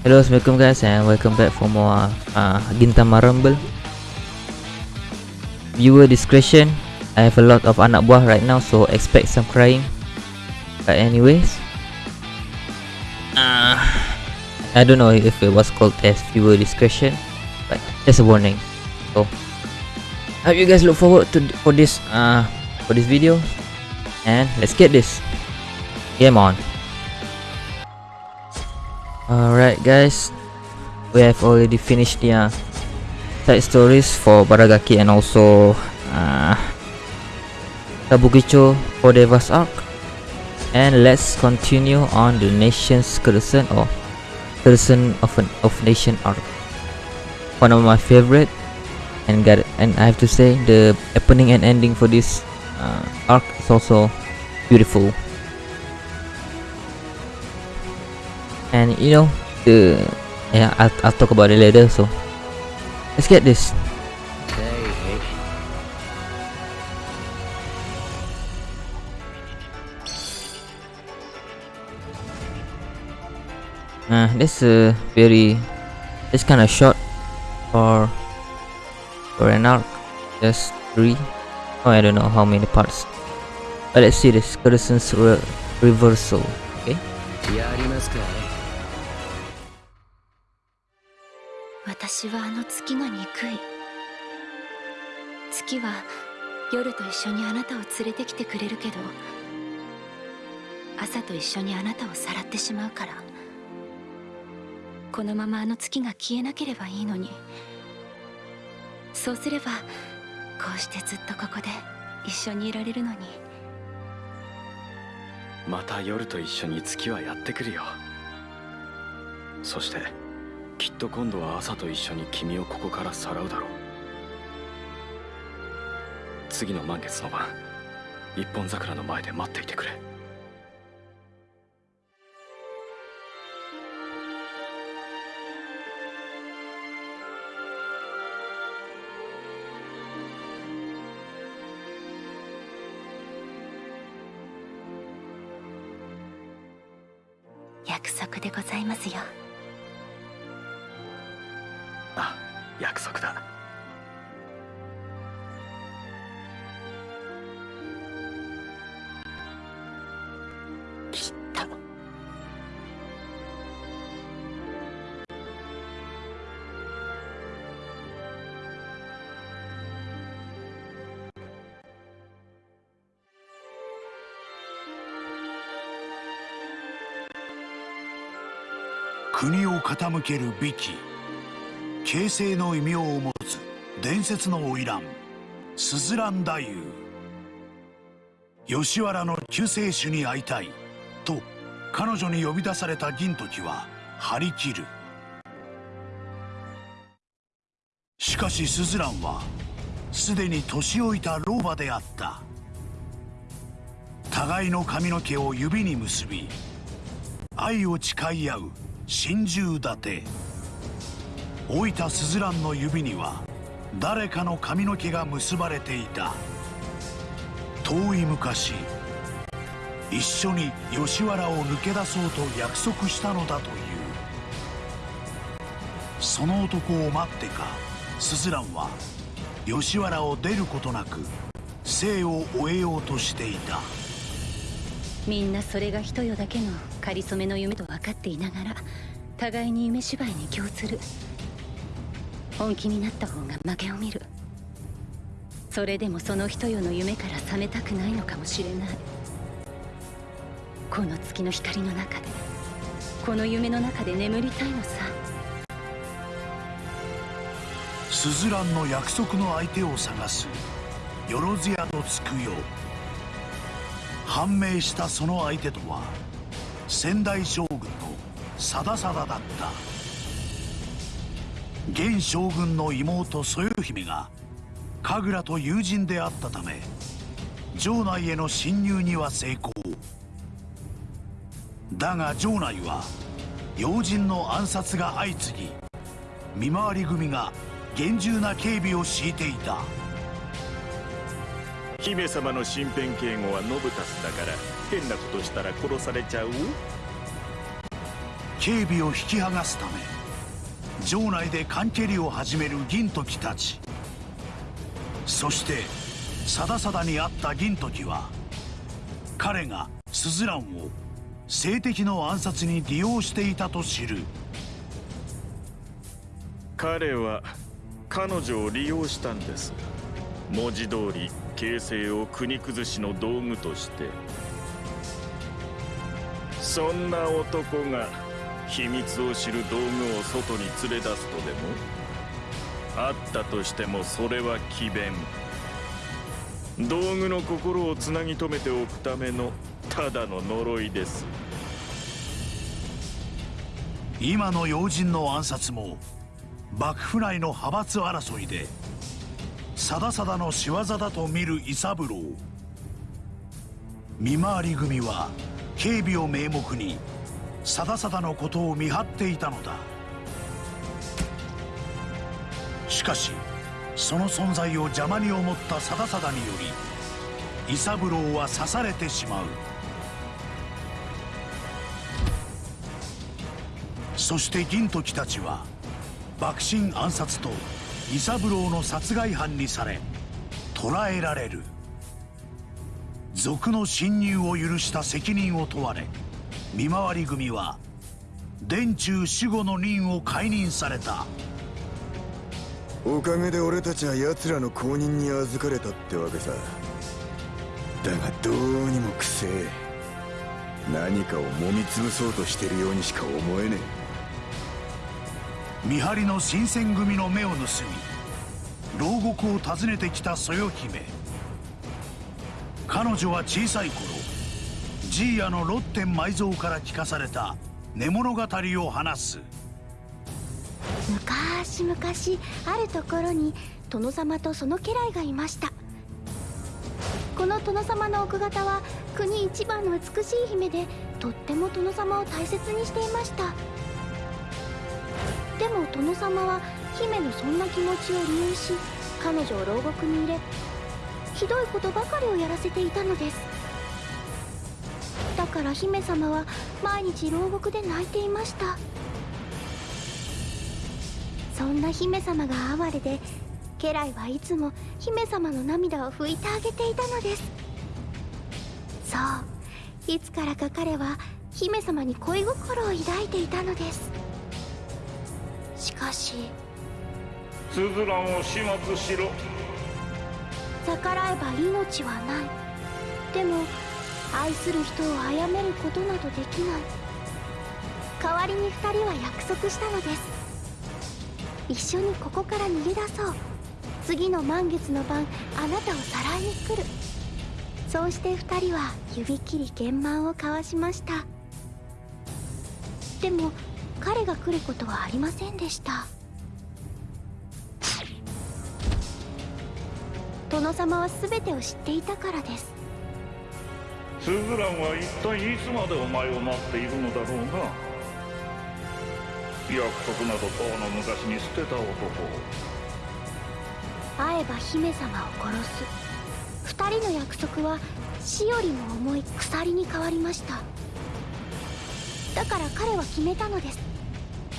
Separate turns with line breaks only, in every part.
Hello, assalamualaikum guys and welcome back for more uh, Gintama Rumble Viewer discretion I have a lot of anak buah right now so expect some crying. But anyways uh, I don't know if it was called as viewer discretion But just a warning. So Hope you guys look forward to for this uh, for this video And let's get this Game on Alright guys, we have already finished the uh, side stories for Baragaki and also uh, Kabukicho Four Devas arc. And let's continue on the Nation's Curtain or Curtain of an of Nation arc. One of my favorite and got and I have to say the opening and ending for this uh, arc is also beautiful. And you know the yeah I'll, I'll talk about it later so let's get this. Uh, this a very this kind of short for for an arc just three. Oh I don't know how many parts. But let's see this Curtain's re reversal okay
私はあの月が憎い。月は夜と一緒にあなたを連れてきてくれるけど朝と一緒にあなたをさらってしまうからこのままあの月が消えなければいいのに。そうすればこうしてずっとここで一緒にいられるのに。
また夜と一緒に月はやってくるよ。そしてきっと今度は朝と一緒に君をここからさらうだろう。次の満月の晩一本桜の前で待っていてくれ。
国を傾ける美紀形成の異名を持つ伝説の花魁スズラン太夫。吉原の救世主に会いたいと彼女に呼び出された銀時は張り切る。しかしスズランはすでに年老いた老婆であった。互いの髪の毛を指に結び愛を誓い合う心中立て。老いたスズランの指には誰かの髪の毛が結ばれていた。遠い昔一緒に吉原を抜け出そうと約束したのだという。その男を待ってかスズランは吉原を出ることなく生を終えようとしていた。
みんなそれが一夜だけの仮初めの夢と分かっていながら互いに夢芝居に共する。本気になった方が負けを見る。それでもその一夜の夢から覚めたくないのかもしれない。この月の光の中でこの夢の中で眠りたいのさ。
スズランの約束の相手を探す。よろずやとつくよ判明したその相手とは仙台将軍の貞貞だった。現将軍の妹そよ姫が神楽と友人であったため城内への侵入には成功。だが城内は要人の暗殺が相次ぎ見回り組が厳重な警備を敷いていた。
姫様の身辺警護はノブタスだから変なことしたら殺されちゃう？
警備を引き剥がすため城内で関係を始める銀時たち。そしてさださだに会った銀時は彼がスズランを性的の暗殺に利用していたと知る。
彼は彼女を利用したんです。文字通り形勢を国崩しの道具としてそんな男が秘密を知る道具を外に連れ出すとでも？あったとしてもそれは詭弁。道具の心をつなぎ止めておくためのただの呪いです。
今の要人の暗殺も幕府内の派閥争いでさださだの仕業だと見る伊三郎。見回り組は警備を名目にさださだのことを見張っていたのだ。しかしその存在を邪魔に思ったさださだにより伊三郎は刺されてしまう。そして銀時たちは幕臣暗殺と伊三郎の殺害犯にされ捕らえられる。賊の侵入を許した責任を問われ見回り組は殿中守護の任を解任された。
おかげで俺たちは奴らの公認に預かれたってわけさ。だがどうにもくせえ。何かを揉み潰そうとしてるようにしか思えね
見張りの新選組の目を盗み牢獄を訪ねてきたそよ姫彼女は小さい頃ジーヤのロッテン埋蔵から聞かされた寝物語を話す。
昔々あるところに殿様とその家来がいました。この殿様の奥方は国一番の美しい姫でとっても殿様を大切にしていました。でも殿様は姫のそんな気持ちを利用し彼女を牢獄に入れひどいことばかりをやらせていたのです。だから姫様は毎日牢獄で泣いていました。そんな姫様が哀れで家来はいつも姫様の涙を拭いてあげていたのです。そういつからか彼は姫様に恋心を抱いていたのです。しかし
スズランを始末しろ。
逆らえば命はない。でも愛する人を殺めることなどできない。代わりに2人は約束したのです。一緒にここから逃げ出そう。次の満月の晩あなたをさらいに来る。そうして2人は指切り玄満を交わしました。でも彼が来ることはありませんでした。殿様は全てを知っていたからです。
スズランは一体いつまでお前を待っているのだろうな。約束などとうの昔に捨てた男
会えば姫様を殺す。二人の約束は死よりも重い鎖に変わりました。だから彼は決めたのです。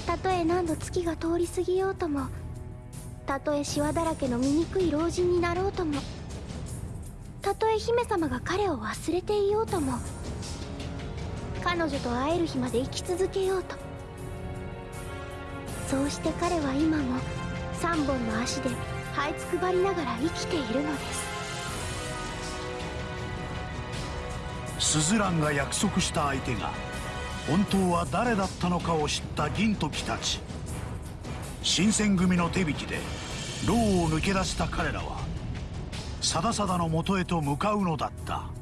たとえ何度月が通り過ぎようともたとえシワだらけの醜い老人になろうともたとえ姫様が彼を忘れていようとも彼女と会える日まで生き続けようと。そうして彼は今も3本の足で這いつくばりながら生きているのです。
スズランが約束した相手が本当は誰だったのかを知った銀時たち。新選組の手引きで牢を抜け出した彼らはさださだのもとへと向かうのだった「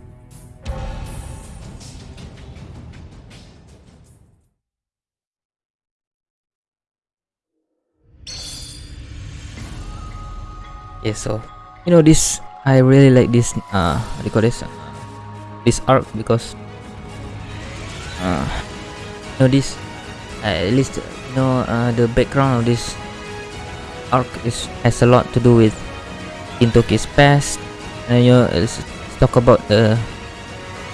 Yeah, so you know this. I really like this. Uh, what do you call this? This arc because uh, you know this. Uh, at least you know uh, the background of this arc is has a lot to do with Gintoki's past. And you know, let's talk about the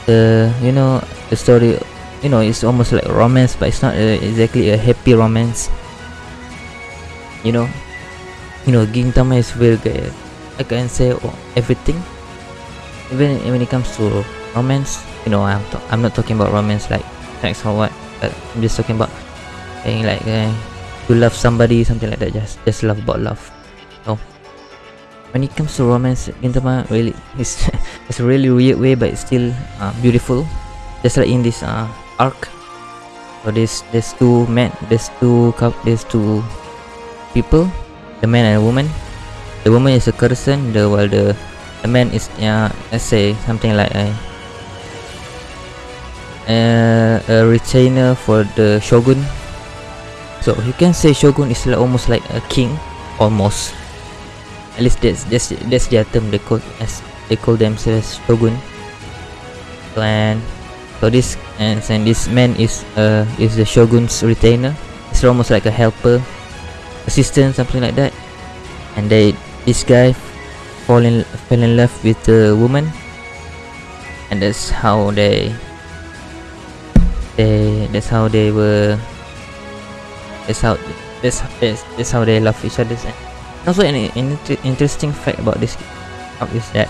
the you know the story you know it's almost like romance but it's not a, exactly a happy romance you know you know Gintama is very good I can say oh, everything even when it comes to romance you know I'm, I'm not talking about romance like sex or what but I'm just talking about saying like uh, to love somebody something like that. Just just love about love. No. When it comes to romance Gintama really it's, it's a really weird way but it's still uh, beautiful. Just like in this uh, arc. So there's there's two men there's two couple there's two people the man and a woman. The woman is a person the while the the man is uh, let's say something like a uh, a retainer for the shogun so you can say shogun is like almost like a king almost. At least that's that's that's their term they call as they call themselves shogun and so this and, and this man is uh is the shogun's retainer. It's almost like a helper assistant something like that. And they this guy fall in fell in love with the woman. And that's how they they that's how they were that's how that's that's, how they love each other and also an, an interesting fact about this is that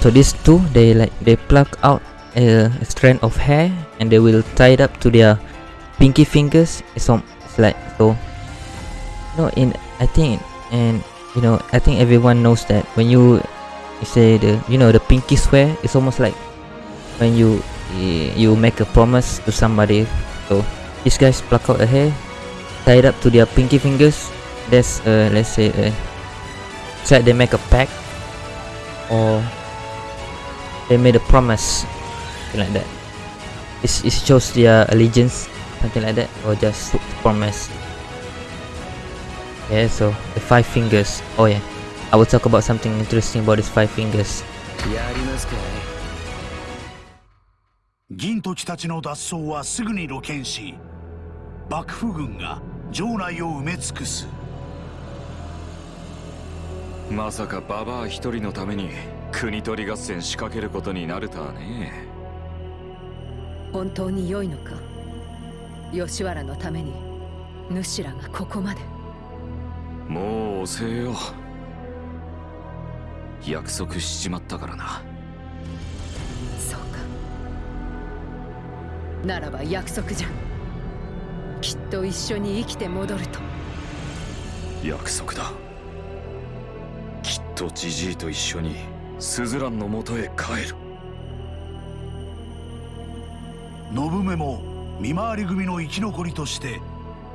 so these two they like they pluck out a, a strand of hair and they will tie it up to their pinky fingers. It's, um, it's like so You no in i think and you know i think everyone knows that when you, say the you know the pinky swear it's almost like when you you make a promise to somebody. So these guys pluck out a hair tie it up to their pinky fingers that's uh, let's say uh, it's like they make a pact or they made a promise something like that it's, it shows their allegiance something like that or just promise yeah so the five fingers oh yeah i will talk about something interesting about these five fingers
やりますか
銀時たちの脱走はすぐに露見し幕府軍が 城内を埋め尽くす。
まさかババア一人のために国取り合戦仕掛けることになるとはね。
本当に良いのか？吉原のために主らがここまで。
もう遅えよ。約束しちまったからな。
そうか。ならば約束じゃきっと一緒に生きて戻ると。
約束だ。きっとジジイと一緒にスズランのもとへ帰る。
信目も見回り組の生き残りとして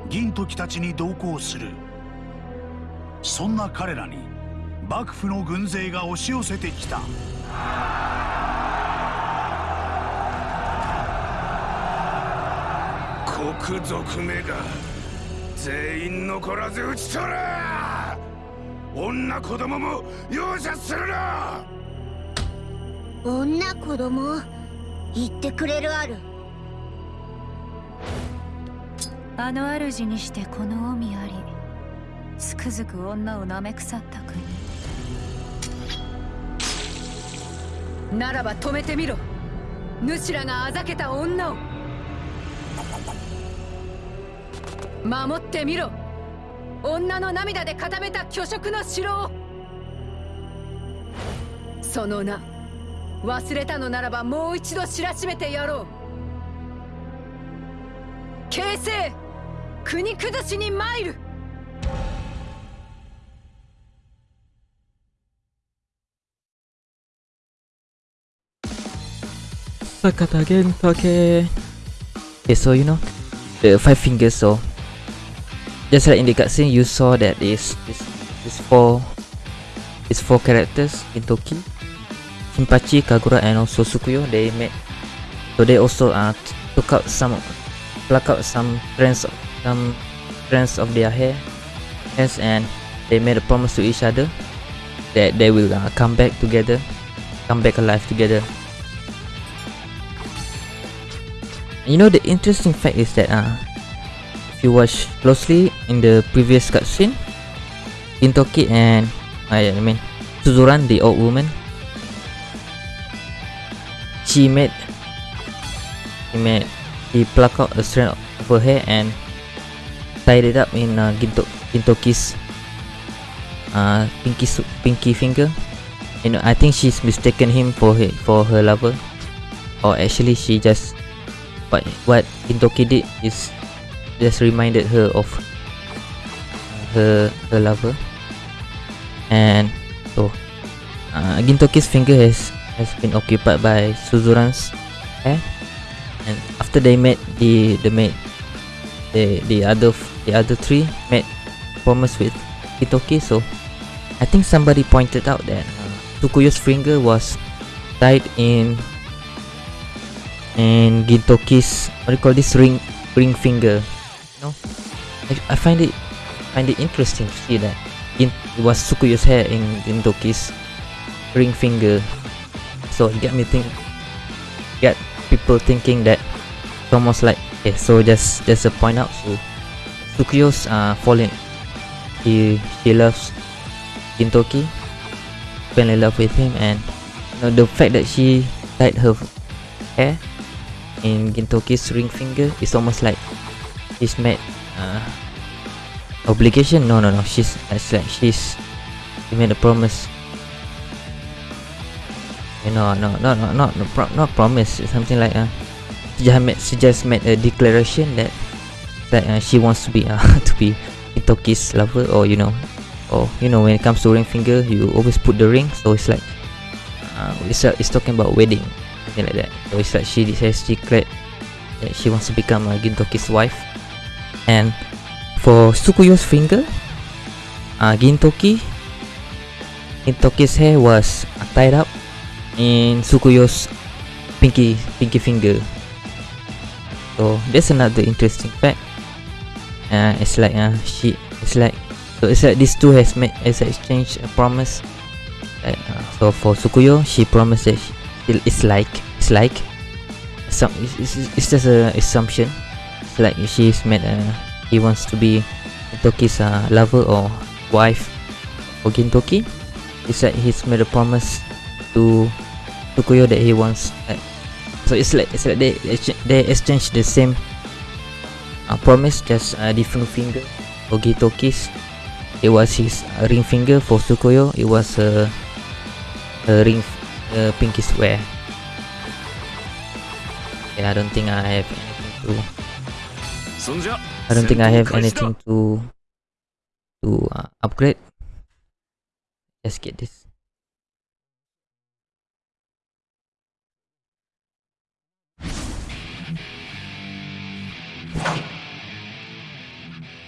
銀時たちに同行する。そんな彼らに幕府の軍勢が押し寄せてきた
国族めが全員残らず討ち取れ!女子供も容赦するな!
女子供言ってくれるある。
あの主にしてこの海ありつくづく女を舐め腐った国。
ならば止めてみろ。主らがあざけた女を守ってみろ。女の涙で固めた巨食の城を。その名忘れたのならばもう一度知らしめてやろう。形成国崩しに参る。
さかたげんたけ Okay, so you know the five fingers. So just like in the cutscene, you saw that this this this four these four characters Gintoki, Shinpachi, Kagura, and also Tsukuyo. They made so they also uh took out some pluck out some strands of some strands of their hair, yes, and they made a promise to each other that they will uh, come back together, come back alive together. You know the interesting fact is that uh, you watch closely in the previous cutscene, Gintoki and uh, I mean Suzuran, the old woman, she made she made he plucked out a strand of her hair and tied it up in uh, Ginto Gintoki's uh, pinky pinky finger. You know, I think she's mistaken him for her for her lover, or actually she just But what Gintoki did is just reminded her of her her lover, and so uh, Gintoki's finger has has been occupied by Suzuran's hair, and after they met the the mate the the other the other three made promise with Gintoki, so I think somebody pointed out that uh, finger was tied in in Gintoki's what do you call this? Ring ring finger. You know, I, I find it find it interesting to see that Gin, it was Tsukuyo's hair in Gintoki's ring finger. So it got me think, get people thinking that it's almost like okay, so just just a point out. So Tsukuyo's uh falling, he she loves Gintoki, fell in love with him, and you know, the fact that she tied her hair in Gintoki's ring finger is almost like she's made uh, obligation. No, no, no. She's it's like she's she made a promise. You know, no, no, no, not no, pro- not promise. Something like uh, she just made she just made a declaration that that uh, she wants to be uh, to be Gintoki's lover, or you know, or you know, when it comes to ring finger, you always put the ring. So it's like uh, it's uh, it's talking about wedding, something like that. So it's like she has declared that she wants to become uh, Gintoki's wife, and for Tsukuyo's finger, uh, Gintoki, Gintoki's hair was tied up in Tsukuyo's pinky pinky finger. So that's another interesting fact. Uh, it's like uh, she, it's like so it's like these two has made has exchanged a promise. Uh, so for Tsukuyo, she she, it's like it's like some it's, it's, it's just a assumption. Like she's made a he wants to be Gintoki's uh, lover or wife for Gintoki. It's like he's made a promise to Tsukuyo that he wants. Like, so it's like it's like they they exchange the same uh, promise, just a different finger. For Gintoki's, it was his uh, ring finger. For Tsukuyo, it was a a ring, a pinky swear. Yeah, I don't think I have anything to. I don't think I have anything to to uh, upgrade. Let's get this.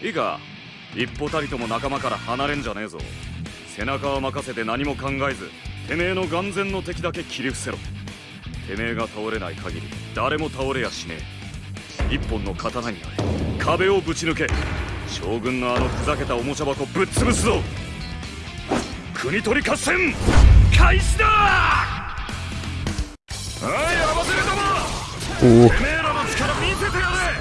いいか一歩たりとも仲間から離れんじゃねえぞ背中を任せて何も考えずてめえの眼前の敵だけ切り伏せろてめえが倒れない限り誰も倒れやしねえ一本の刀になれ壁をぶち抜け将軍のあのふざけたおもちゃ箱ぶっ潰すぞ国取り合戦開始だはい合わせるども
Oh,
てめえらの力見せてやれ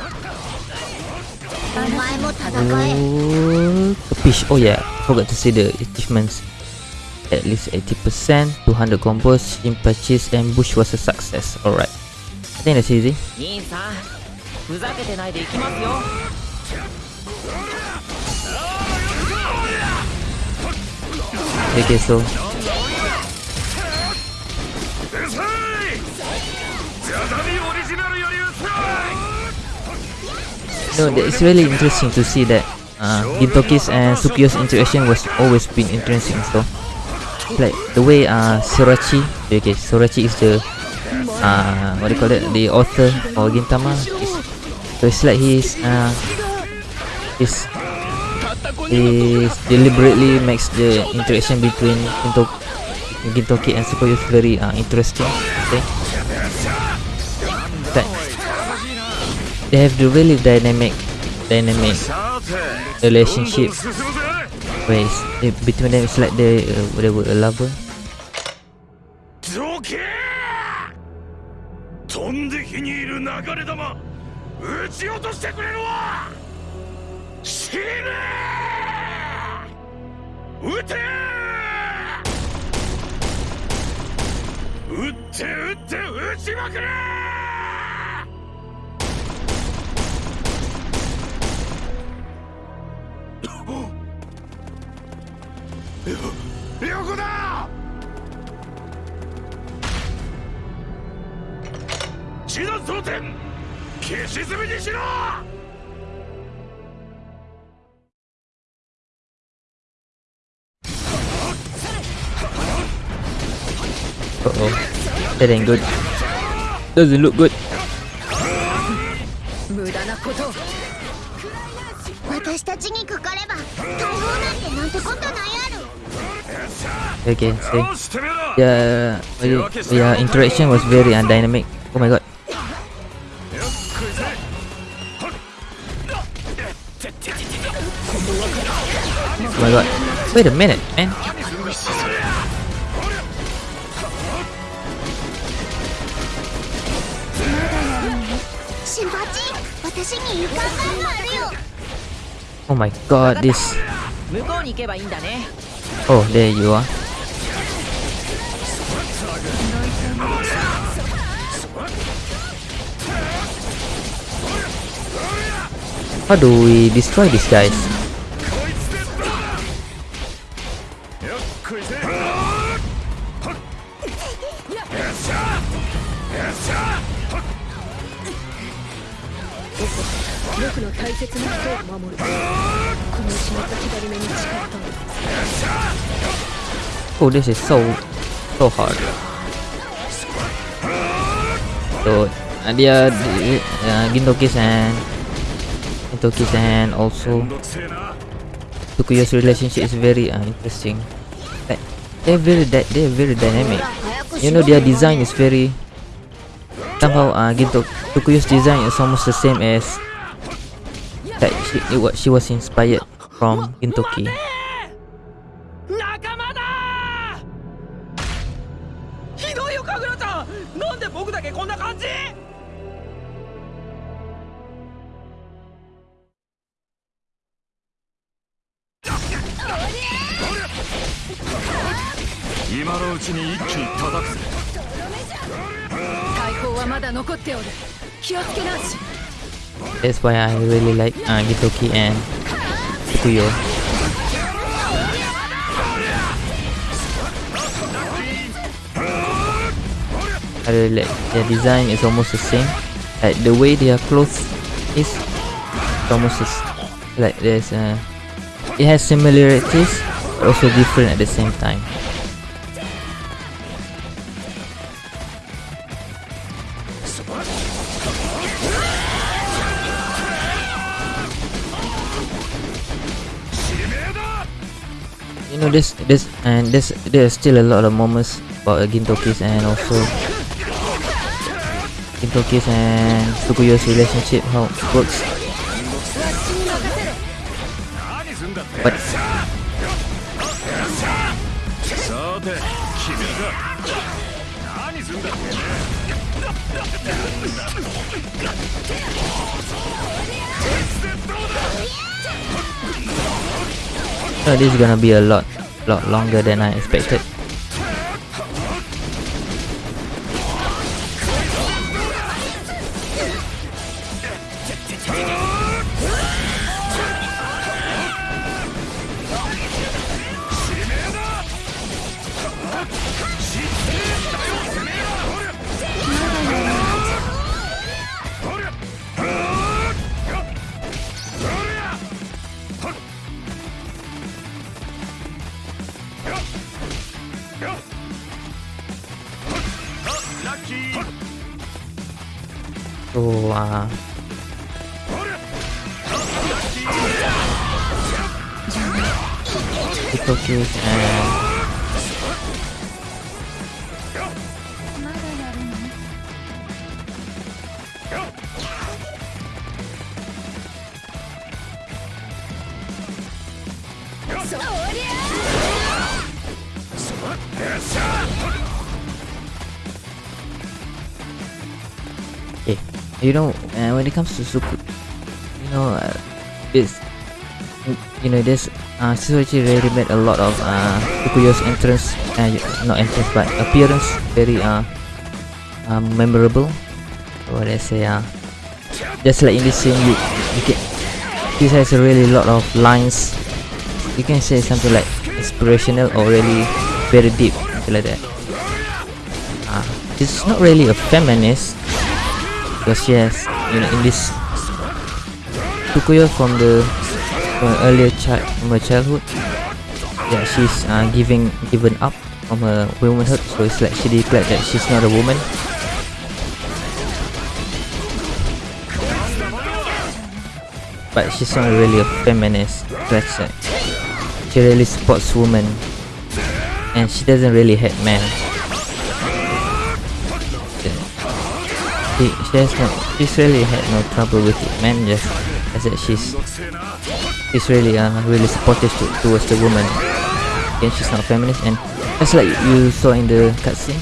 お前も戦え
oh, fish. Oh yeah, forgot to say the achievements. At least 80%, 200 combos, in purchase, ambush was a success. Alright. I think that's easy.
ふざけてないでいきますよ
いけそう
No, it's really interesting to see that uh, Gintoki's and Tsukuyo's interaction was always been interesting. So, like the way uh, Sorachi, okay, Sorachi is the uh, what do you call it, the author for Gintama, is so it's like he's uh is is deliberately makes the interaction between Ginto Gintoki and Tsukuyo very uh, interesting. Okay. That they have the really dynamic dynamic relationship where it's, it, between them it's like they uh, they were a lover.
撃ち落としてくれるわ!死ね!撃て!撃って撃って撃ちまくれ!
よ横だ地の争点消し済みにしろ
Uh oh. That ain't good. Doesn't look good. Okay,
so
yeah, yeah, interaction was very undynamic. Oh my god. my god. Wait a minute, man. Oh my god, this. Oh, there you are. How do we destroy these guys?
僕の大切な人を守るこの失った左目に誓ったの
Oh, this is so so hard. So uh, dia di- uh, Gintokis and Gintokis and also
めんどくせえな
Tukuyo's relationship is very uh, interesting. They're very they're very dynamic. You know their design is very somehow uh, Ginto Tukuyo's design is almost the same as that she it was she was inspired from Gintoki. That's why I really like uh, Gintoki and Tsukuyo. I really like their design is almost the same. Like the way their clothes is almost like there's uh, it has similarities but also different at the same time. no this this and this there's still a lot of moments about uh, Gintoki's and also Gintoki's and Tsukuyo's relationship how it works. But this is gonna be a lot lot longer than I expected. 今日
は。人級です
ね。You know, uh, when it comes to Suku, you know, uh, this, you know, this, uh, Suzuki really made a lot of uh, Tsukuyo's entrance, uh, not entrance, but appearance very uh, uh memorable. So let's say, uh, just like in this scene, you, you can, this has a really lot of lines you can say something like inspirational or really very deep like that uh, it's not really a feminist because she has you know in this Tsukuyo from the from earlier child from her childhood yeah she's uh, giving given up from her womanhood. So it's like she declared that she's not a woman. But she's not really a feminist. That's it. She really supports women and she doesn't really hate men she, she has no she's really had no trouble with it man just as that she's she's really uh really supportive to, towards the woman. And she's not feminist and just like you saw in the cutscene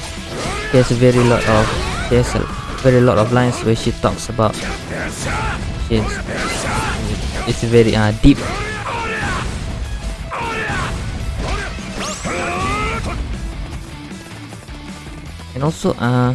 there's a very lot of there's a very lot of lines where she talks about she's it's very uh, deep. And also uh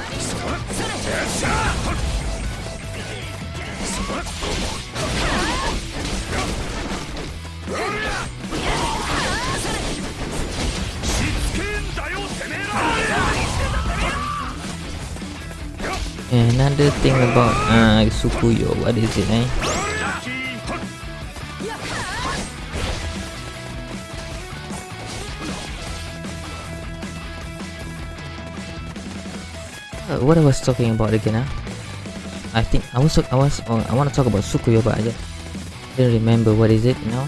Another thing about uh, Tsukuyo, what is it eh? Uh, what I was talking about again ah? I think I was I was oh, I want to talk about Tsukuyo but I just didn't remember what is it you know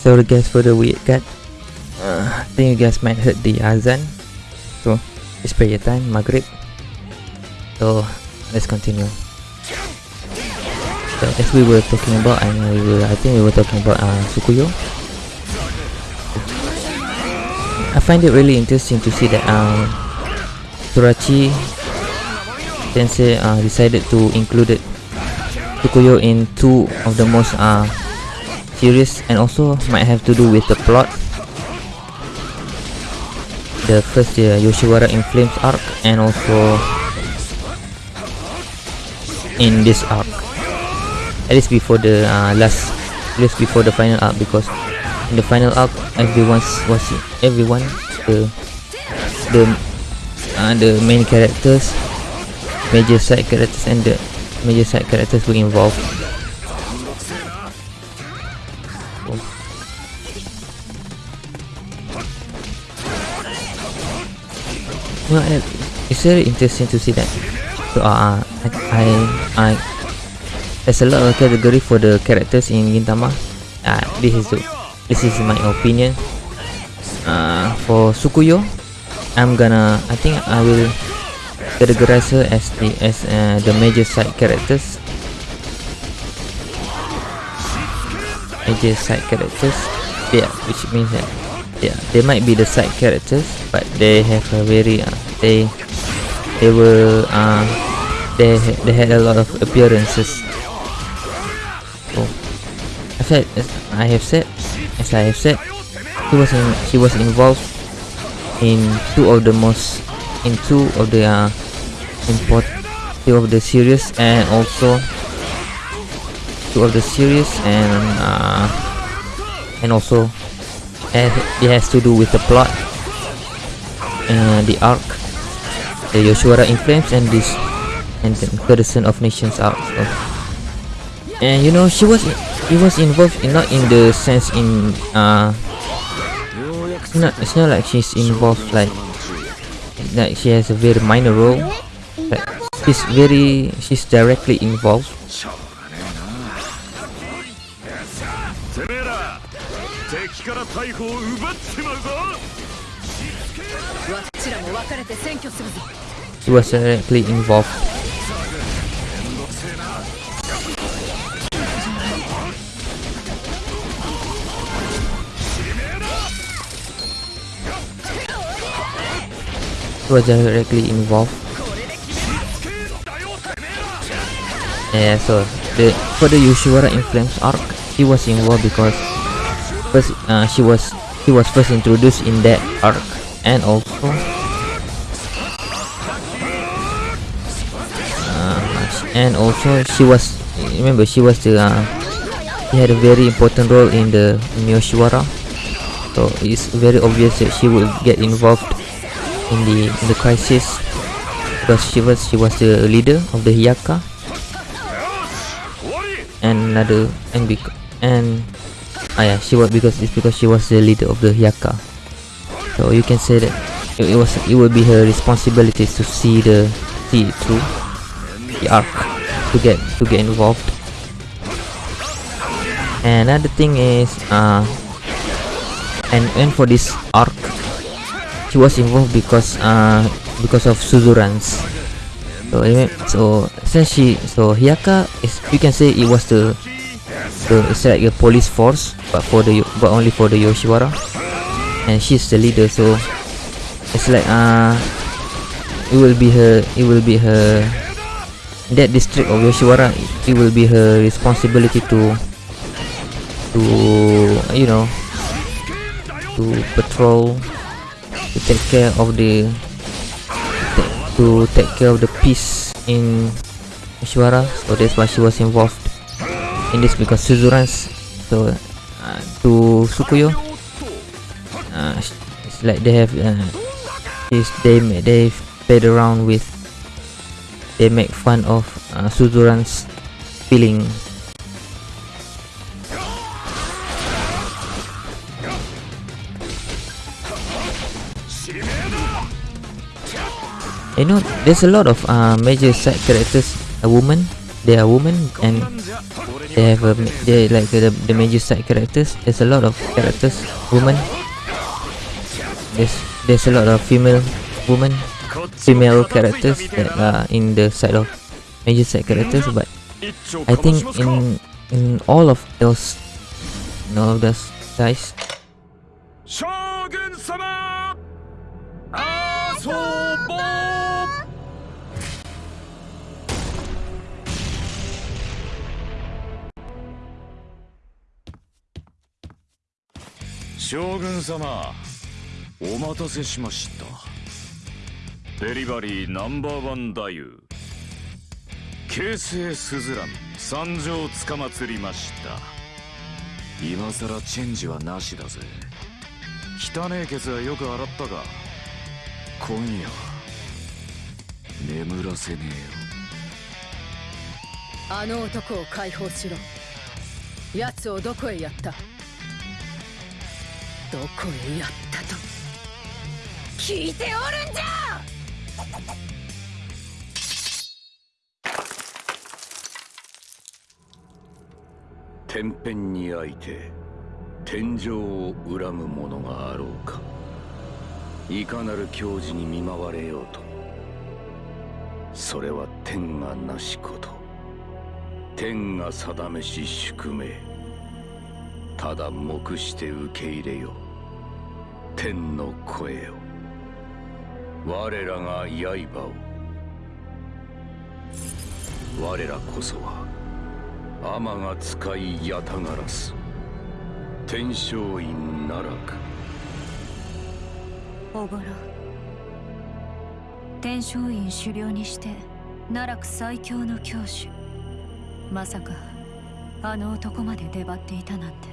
you. Sorry guys for the weird cut. Uh, I think you guys might heard the azan. So, it's prayer time, Maghrib. So, let's continue. So, as we were talking about, I know we were, I think we were talking about uh, Tsukuyo. I find it really interesting to see that um, Sorachi Sensei uh, decided to include Tsukuyo in two of the most uh, serious and also might have to do with the plot. The first uh, Yoshiwara in Flames arc and also in this arc. At least before the uh, last, at least before the final arc because in the final arc everyone's was everyone the the uh, the main characters major side characters and the major side characters were involved it's very interesting to see that. So, uh, I, I, I there's a lot of category for the characters in Gintama. Uh, this is the, this is my opinion. Uh, for Tsukuyo, I'm gonna, I think I will categorize her as the as uh, the major side characters. Major side characters, yeah, which means that yeah, they might be the side characters, but they have a very uh, they they were uh, they they had a lot of appearances. So, I said as I have said as I have said, he was in he was involved in two of the most in two of the uh, important two of the series and also two of the series and uh, and also it has to do with the plot and the arc. The Yoshiwara in Flames and this and the Federation of Nations arc so. and you know she was he was involved in not in the sense in uh it's not it's not like she's involved like like she has a very minor role. Like she's very she's directly involved
から逮捕を奪っちまうぞ
わっちらも分かれて占拠するぞ
He was directly involved. Was directly involved. Yeah, so the, for the Yoshiwara in Flames arc, he was involved because first uh, she was she was first introduced in that arc and also uh, and also she was remember she was the uh, she had a very important role in the in Yoshiwara so it's very obvious that she will get involved in the in the crisis because she was she was the leader of the Hyakka and another and and ah yeah she was because it's because she was the leader of the Hyakka so you can say that it, it was it will be her responsibility to see the see it through the arc to get to get involved. And another thing is uh and and for this arc she was involved because uh because of Suzurans so so since she so Hyakka is you can say it was the the it's like a police force but for the but only for the Yoshiwara. And she's the leader so it's like uh it will be her it will be her that district of Yoshiwara it will be her responsibility to to you know to patrol to take care of the to take care of the peace in Yoshiwara. So that's why she was involved in this because Suzurans so uh, to Tsukuyo uh, it's like they have uh, they they played around with they make fun of uh, Suzurans feeling. You know there's a lot of uh, major side characters a woman they are women and they have a they like the, the major side characters there's a lot of characters women. There's there's a lot of female women female characters that are in the side of major side characters but I think in in all of those in all of those guys
将軍様お待たせしました。デリバリーナンバーワン太夫。京成スズラン参上つかまつりました。今さらチェンジはなしだぜ。汚えケツはよく洗ったが今夜は眠らせねえよ。
あの男を解放しろ。奴をどこへやった？どこへやったと。聞いておるんじゃ！
天変にあいて天井を恨む者があろうか。いかなる教示に見舞われようと。それは天がなしこと。天が定めし宿命。ただ黙して受け入れよう。天の声よ我らが刃を。我らこそは天が使いやたがらす。天璋院奈落
おぼろ。天璋院狩猟にして奈落最強の教主まさかあの男まで出張っていたなんて。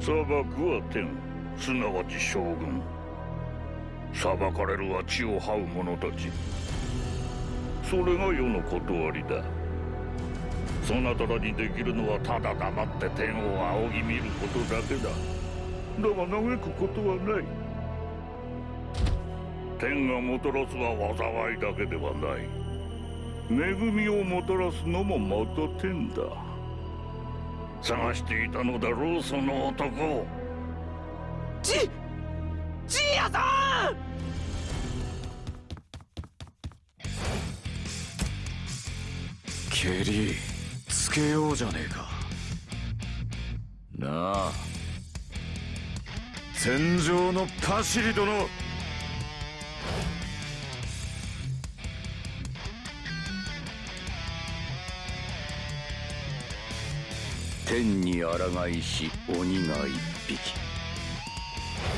裁くは天すなわち将軍。裁かれるは地を這う者たち。それが世の断りだ。そなたらにできるのはただ黙って天を仰ぎ見ることだけだ。だが嘆くことはない。天がもたらすは災いだけではない。恵みをもたらすのもまた天だ。探していたのだろうその男。
じじいやさん！
蹴りつけようじゃねえか。なあ。戦場のパシリ殿。天に抗いし鬼が一匹。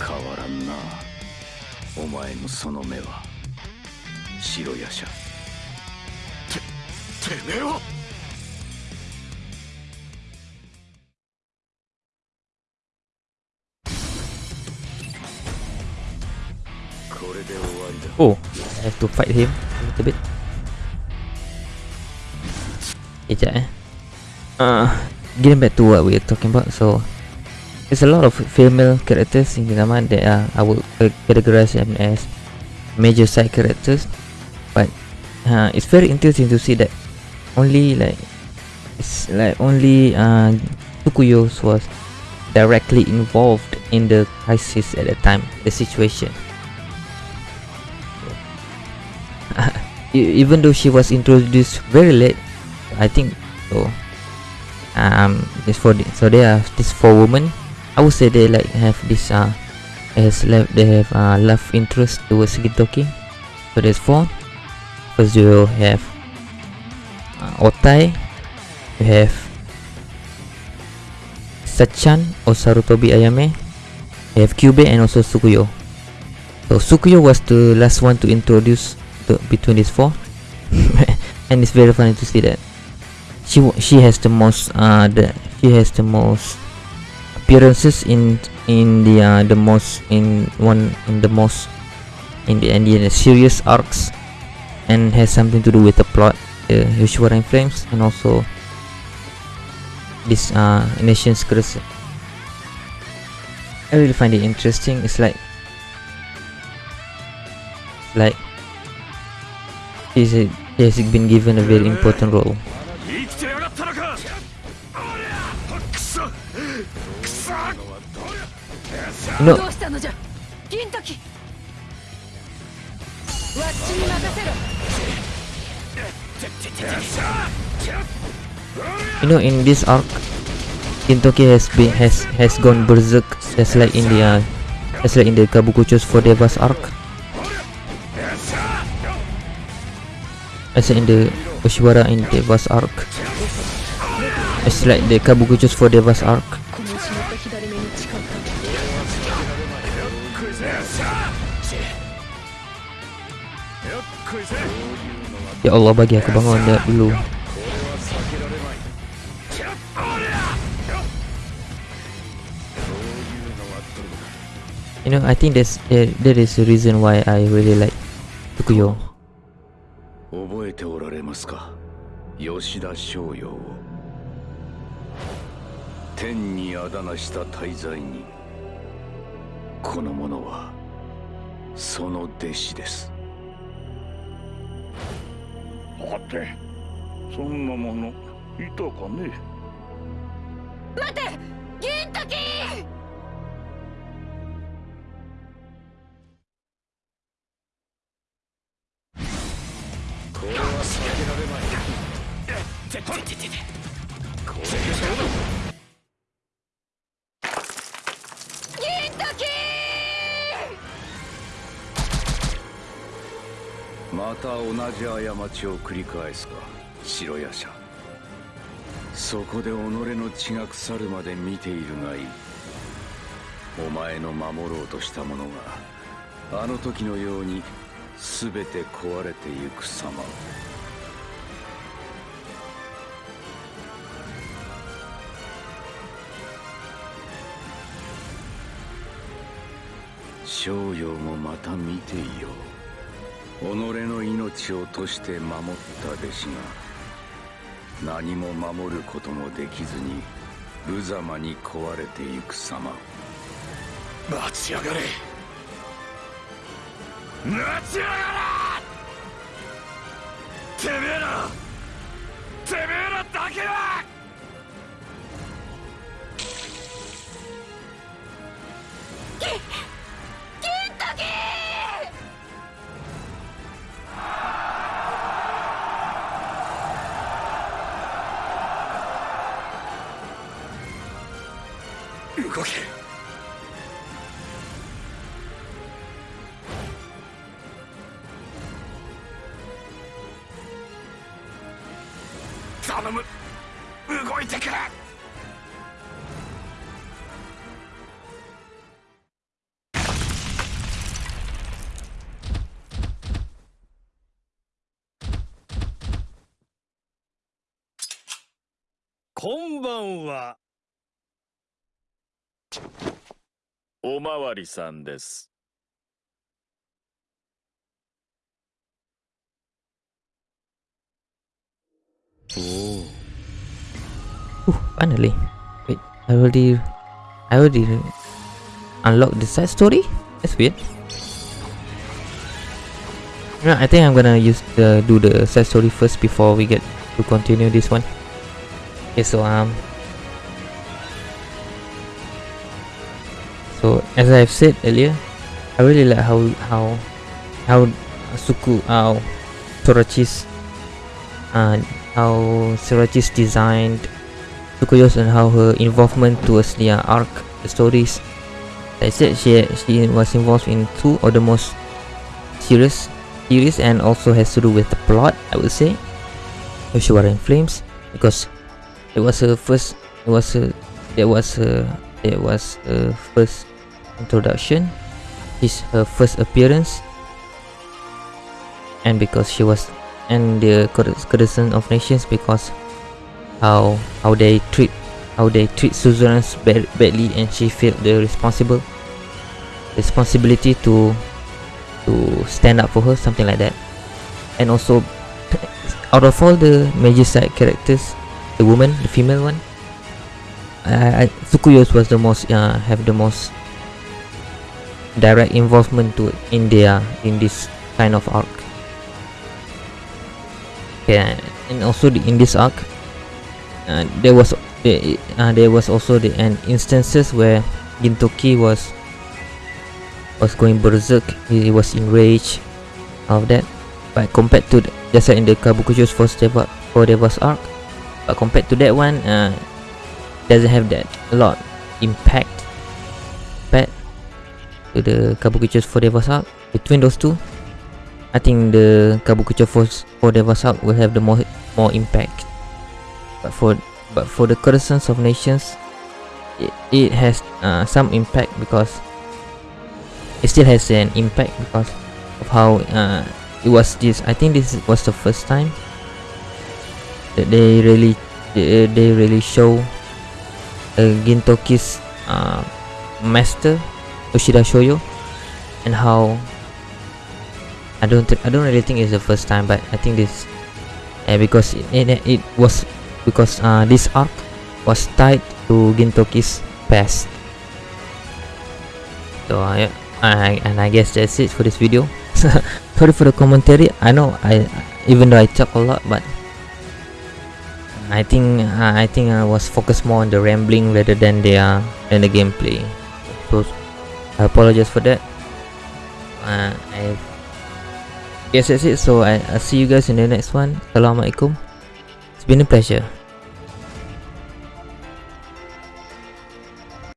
変わらんなお前のその目は白夜叉ててめえはこれで終わりだ
Oh, I have to fight him a little bit. Sekejap eh. Uh, getting back to what we are talking about. So, there's a lot of female characters in Gintama that are, I would categorize them as major side characters. But uh, it's very interesting to see that only like it's like only uh, was directly involved in the crisis at the time, the situation. Even though she was introduced very late i think so um this for the, so there are these four women i would say they like have this uh has left they have uh love interest towards Gintoki so there's four. First you have uh, Otae. You have sachan or sarutobi ayame. You have Kyubei and also Tsukuyo so Tsukuyo was the last one to introduce the, between these four. And it's very funny to see that. She she has the most uh the she has the most appearances in in the uh, the most in one in the most in the end in the serious arcs and has something to do with the plot the Yoshiwara in Flames and also this uh Nation's Curse. I really find it interesting. It's like like is it has been given a very important role
No.
You know, in this arc, Kintoki has been has has gone berserk, just like in the uh, just like in the Kabukicho's for Devas arc, as in the Oshiwara in Devas arc, as like the Kabukicho's for Devas arc. Ya Allah bagi aku bangun dia dulu You know, I think that's there, that is the reason why I really like Tukuyo.
覚えておられますか吉田松陽を天にあだなした大罪にこの者はその弟子です
はてそんなものいたかね？
待って銀時！
これは避けられまい。これでそうだまた同じ過ちを繰り返すか白夜叉。そこで己の血が腐るまで見ているがいい。お前の守ろうとしたものがあの時のように全て壊れてゆく様を。商陽もまた見ていよう。己の命を賭して守った弟子が何も守ることもできずに無様に壊れてゆく様。を
待ちやがれ。待ちやがれ。てめえら。てめえらだけは動け
まわりさんです
おお
Ooh, finally. Wait, I already, I already unlocked the side story. That's weird. No, I think I'm gonna use the do the side story first before we get to continue this one. Okay, so um, so as I've said earlier, I really like how how how Suku how Sorachi's uh how Sorachi's designed Tsukuyo's and how her involvement towards the arc, the stories. I said, she she was involved in two of the most serious series and also has to do with the plot. I would say, Yoshiwara in Flames, because it was her first. It was her. It was her. It was her first introduction. It's her first appearance, and because she was, and the courtesan of nations because how how they treat how they treat suzerains bad, badly and she felt the responsible responsibility to to stand up for her something like that and also out of all the major side characters the woman the female one I, I Tsukuyos was the most uh, have the most direct involvement to India in this kind of arc. Yeah and also the, in this arc uh, there was uh, there was also the an instances where Gintoki was was going berserk. He was enraged of that. But compared to the, just like in the Kabukicho's first Deva Four Devas arc but compared to that one uh, doesn't have that a lot impact to the Four Devas arc between those two I think the Kabukicho Force Four Devas arc will have the more more impact. But for but for the courtesans of nations it, it has uh, some impact because it still has an impact because of how uh, it was this i think this was the first time that they really they, they really show uh, gintoki's uh, master yoshida shoyo and how i don't i don't really think it's the first time but i think this uh, because it, it, it was because uh, this arc was tied to Gintoki's past. So uh, I, and I guess that's it for this video. Sorry for the commentary. I know I even though I talk a lot but I think uh, I think I was focused more on the rambling rather than the uh, than the gameplay so I apologize for that. Uh, I guess that's it so I, I'll see you guys in the next one. Assalamualaikum. It's been a pleasure